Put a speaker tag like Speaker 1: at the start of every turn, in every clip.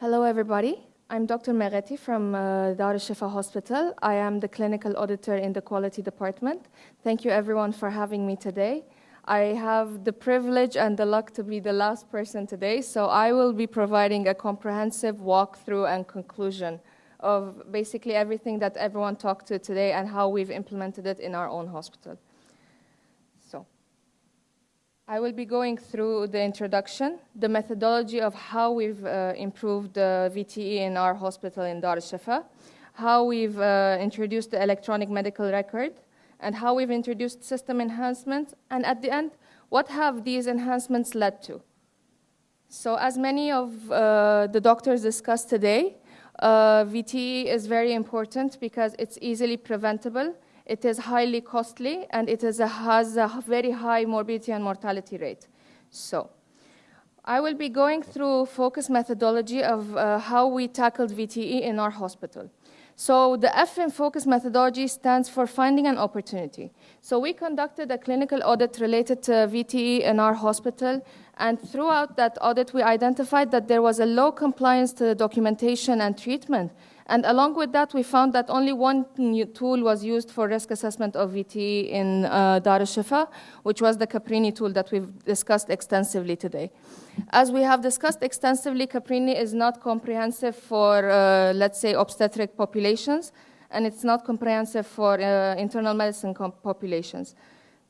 Speaker 1: Hello, everybody. I'm Dr. Megheti from uh, Dar Shifa Hospital. I am the clinical auditor in the quality department. Thank you, everyone, for having me today. I have the privilege and the luck to be the last person today, so I will be providing a comprehensive walkthrough and conclusion of basically everything that everyone talked to today and how we've implemented it in our own hospital. I will be going through the introduction, the methodology of how we've uh, improved the VTE in our hospital in Dar es Shifa, how we've uh, introduced the electronic medical record, and how we've introduced system enhancements, and at the end, what have these enhancements led to? So as many of uh, the doctors discussed today, uh, VTE is very important because it's easily preventable, it is highly costly, and it a, has a very high morbidity and mortality rate. So, I will be going through focus methodology of uh, how we tackled VTE in our hospital. So the F in focus methodology stands for finding an opportunity. So we conducted a clinical audit related to VTE in our hospital, and throughout that audit, we identified that there was a low compliance to the documentation and treatment. And along with that, we found that only one tool was used for risk assessment of VT in uh, Dar Shifa, which was the Caprini tool that we've discussed extensively today. As we have discussed extensively, Caprini is not comprehensive for, uh, let's say, obstetric populations, and it's not comprehensive for uh, internal medicine populations.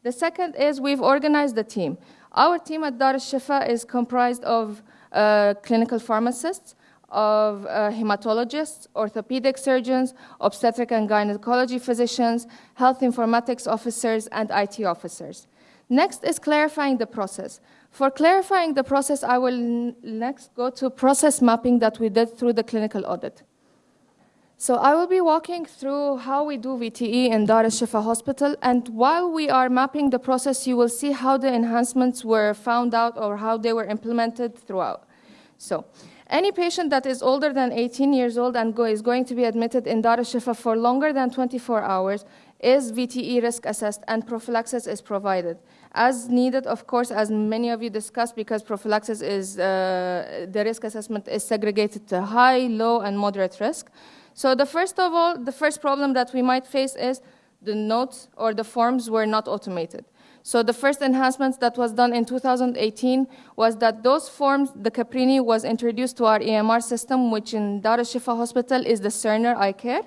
Speaker 1: The second is we've organized the team. Our team at Dar Shifa is comprised of uh, clinical pharmacists, of uh, hematologists, orthopedic surgeons, obstetric and gynecology physicians, health informatics officers, and IT officers. Next is clarifying the process. For clarifying the process, I will next go to process mapping that we did through the clinical audit. So I will be walking through how we do VTE in Dar es Shifa Hospital, and while we are mapping the process, you will see how the enhancements were found out or how they were implemented throughout. So any patient that is older than 18 years old and go is going to be admitted in Dar Shifa for longer than 24 hours is VTE risk assessed and prophylaxis is provided. As needed, of course, as many of you discussed, because prophylaxis is, uh, the risk assessment is segregated to high, low, and moderate risk. So the first of all, the first problem that we might face is the notes or the forms were not automated. So the first enhancements that was done in 2018 was that those forms, the Caprini was introduced to our EMR system, which in Dar Shifa Hospital is the Cerner iCare.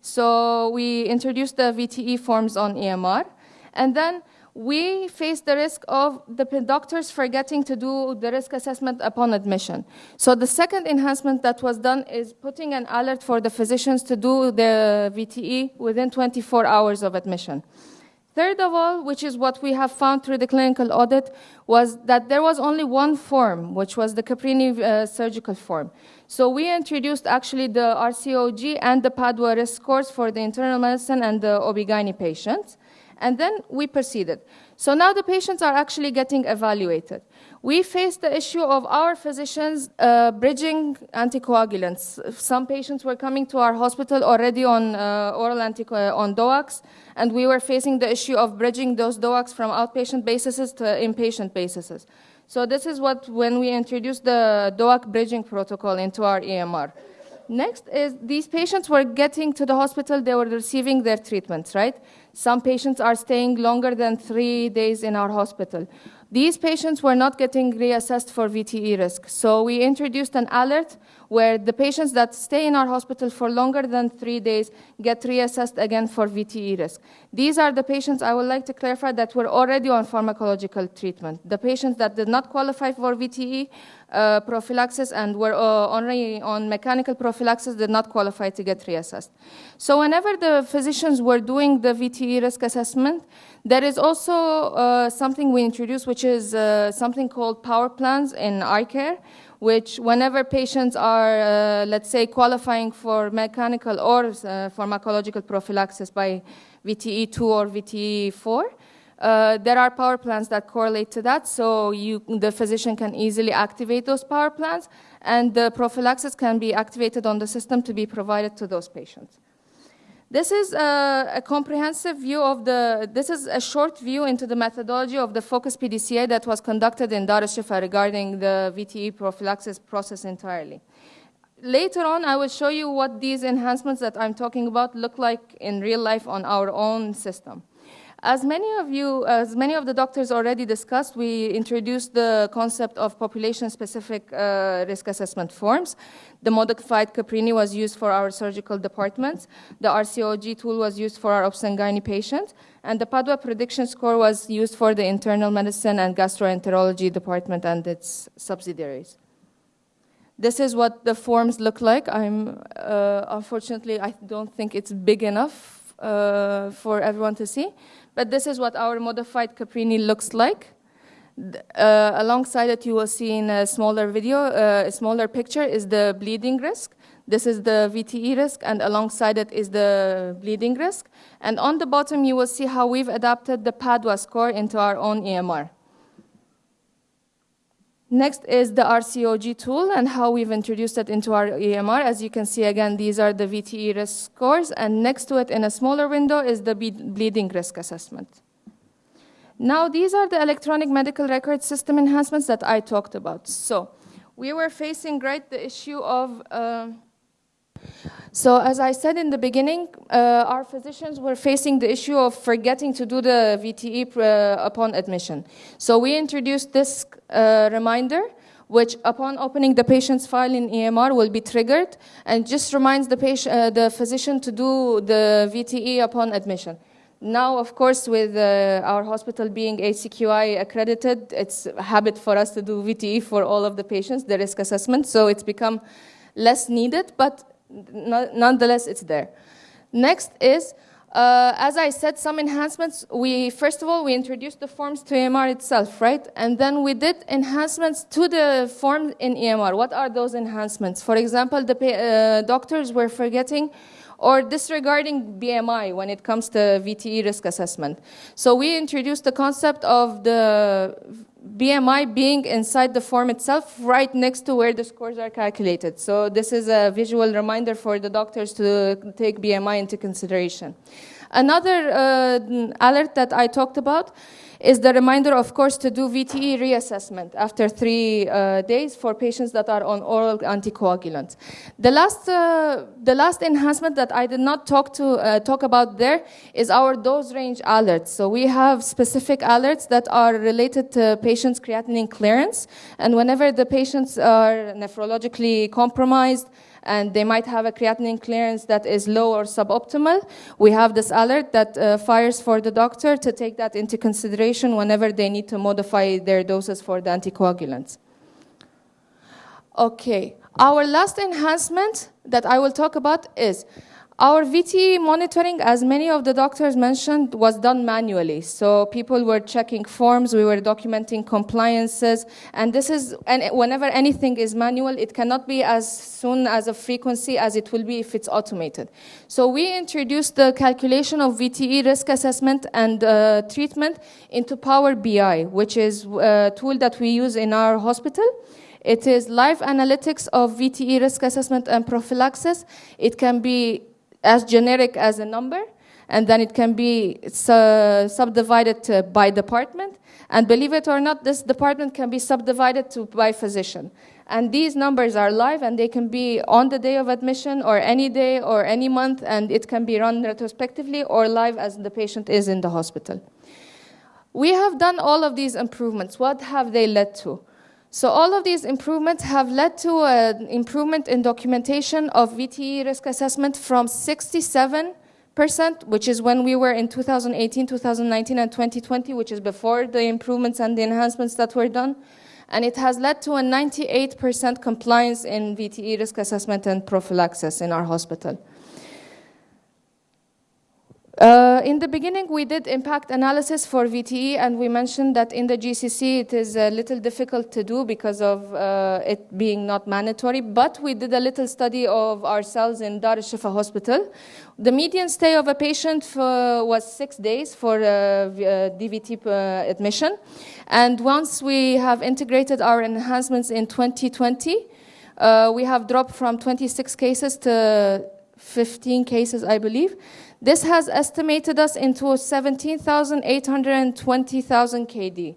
Speaker 1: So we introduced the VTE forms on EMR. And then we face the risk of the doctors forgetting to do the risk assessment upon admission. So the second enhancement that was done is putting an alert for the physicians to do the VTE within 24 hours of admission. Third of all, which is what we have found through the clinical audit, was that there was only one form, which was the Caprini uh, surgical form. So we introduced actually the RCOG and the Padua risk scores for the internal medicine and the OB-GYN patients. And then we proceeded. So now the patients are actually getting evaluated. We faced the issue of our physicians uh, bridging anticoagulants. Some patients were coming to our hospital already on uh, oral antico- on DOACs, and we were facing the issue of bridging those DOACs from outpatient basis to inpatient basis. So this is what when we introduced the DOAC bridging protocol into our EMR. Next is these patients were getting to the hospital, they were receiving their treatments, right? Some patients are staying longer than three days in our hospital. These patients were not getting reassessed for VTE risk. So we introduced an alert where the patients that stay in our hospital for longer than three days get reassessed again for VTE risk. These are the patients I would like to clarify that were already on pharmacological treatment. The patients that did not qualify for VTE uh, prophylaxis and were uh, already on mechanical prophylaxis did not qualify to get reassessed. So whenever the physicians were doing the VTE risk assessment, there is also uh, something we introduced, which is uh, something called power plans in iCare, which whenever patients are, uh, let's say, qualifying for mechanical or uh, pharmacological prophylaxis by VTE2 or VTE4, uh, there are power plans that correlate to that, so you, the physician can easily activate those power plans, and the prophylaxis can be activated on the system to be provided to those patients. This is a, a, comprehensive view of the, this is a short view into the methodology of the focus PDCA that was conducted in Dar es Shifa regarding the VTE prophylaxis process entirely. later on, I will show you what these enhancements that I'm talking about look like in real life on our own system. As many of you, as many of the doctors already discussed, we introduced the concept of population-specific uh, risk assessment forms. The modified Caprini was used for our surgical departments. The RCOG tool was used for our obs and gynae patients. And the Padua prediction score was used for the internal medicine and gastroenterology department and its subsidiaries. This is what the forms look like. I'm, uh, unfortunately, I don't think it's big enough uh, for everyone to see. But this is what our modified Caprini looks like. Uh, alongside it, you will see in a smaller video, uh, a smaller picture is the bleeding risk. This is the VTE risk, and alongside it is the bleeding risk. And on the bottom, you will see how we've adapted the Padua score into our own EMR. Next is the RCOG tool and how we've introduced it into our EMR. As you can see, again, these are the VTE risk scores, and next to it in a smaller window is the bleeding risk assessment. Now, these are the electronic medical record system enhancements that I talked about. So, we were facing, right, the issue of uh, so as I said in the beginning, uh, our physicians were facing the issue of forgetting to do the VTE uh, upon admission. So we introduced this uh, reminder, which upon opening the patient's file in EMR will be triggered and just reminds the, patient, uh, the physician to do the VTE upon admission. Now, of course, with uh, our hospital being ACQI accredited, it's a habit for us to do VTE for all of the patients, the risk assessment, so it's become less needed, but nonetheless, it's there. Next is, uh, as I said, some enhancements. We First of all, we introduced the forms to EMR itself, right? And then we did enhancements to the form in EMR. What are those enhancements? For example, the uh, doctors were forgetting or disregarding BMI when it comes to VTE risk assessment. So we introduced the concept of the BMI being inside the form itself, right next to where the scores are calculated. So this is a visual reminder for the doctors to take BMI into consideration. Another uh, alert that I talked about is the reminder, of course, to do VTE reassessment after three uh, days for patients that are on oral anticoagulants. The last, uh, the last enhancement that I did not talk, to, uh, talk about there is our dose range alerts. So we have specific alerts that are related to patients' creatinine clearance, and whenever the patients are nephrologically compromised, and they might have a creatinine clearance that is low or suboptimal, we have this alert that uh, fires for the doctor to take that into consideration whenever they need to modify their doses for the anticoagulants. Okay, our last enhancement that I will talk about is our VT monitoring, as many of the doctors mentioned, was done manually. So people were checking forms, we were documenting compliances, and this is, and whenever anything is manual, it cannot be as soon as a frequency as it will be if it's automated. So we introduced the calculation of VTE risk assessment and uh, treatment into Power BI, which is a tool that we use in our hospital. It is live analytics of VTE risk assessment and prophylaxis. It can be as generic as a number, and then it can be su subdivided by department. And believe it or not, this department can be subdivided to by physician. And these numbers are live, and they can be on the day of admission, or any day, or any month, and it can be run retrospectively or live as the patient is in the hospital. We have done all of these improvements. What have they led to? So all of these improvements have led to an improvement in documentation of VTE risk assessment from 67%, which is when we were in 2018, 2019, and 2020, which is before the improvements and the enhancements that were done. And it has led to a 98% compliance in VTE risk assessment and prophylaxis in our hospital. Uh, in the beginning, we did impact analysis for VTE, and we mentioned that in the GCC it is a little difficult to do because of uh, it being not mandatory, but we did a little study of ourselves in Dar es Shifa Hospital. The median stay of a patient for, was six days for uh, DVT uh, admission, and once we have integrated our enhancements in 2020, uh, we have dropped from 26 cases to 15 cases, I believe. This has estimated us into 17,820,000 KD.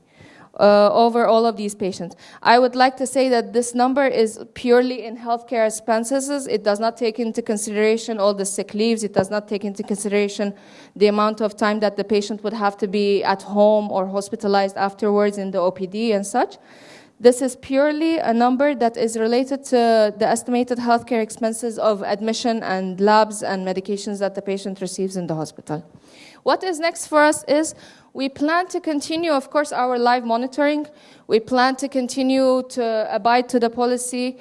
Speaker 1: uh, over all of these patients. I would like to say that this number is purely in healthcare expenses. It does not take into consideration all the sick leaves. It does not take into consideration the amount of time that the patient would have to be at home or hospitalized afterwards in the OPD and such. This is purely a number that is related to the estimated healthcare expenses of admission and labs and medications that the patient receives in the hospital. What is next for us is we plan to continue, of course, our live monitoring. We plan to continue to abide to the policy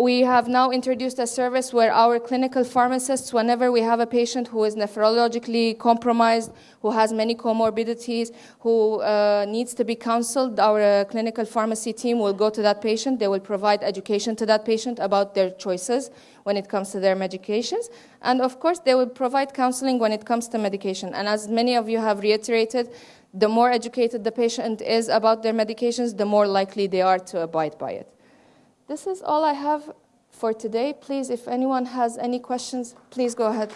Speaker 1: we have now introduced a service where our clinical pharmacists, whenever we have a patient who is nephrologically compromised, who has many comorbidities, who uh, needs to be counseled, our uh, clinical pharmacy team will go to that patient. They will provide education to that patient about their choices when it comes to their medications. And of course, they will provide counseling when it comes to medication. And as many of you have reiterated, the more educated the patient is about their medications, the more likely they are to abide by it. This is all I have for today. Please, if anyone has any questions, please go ahead.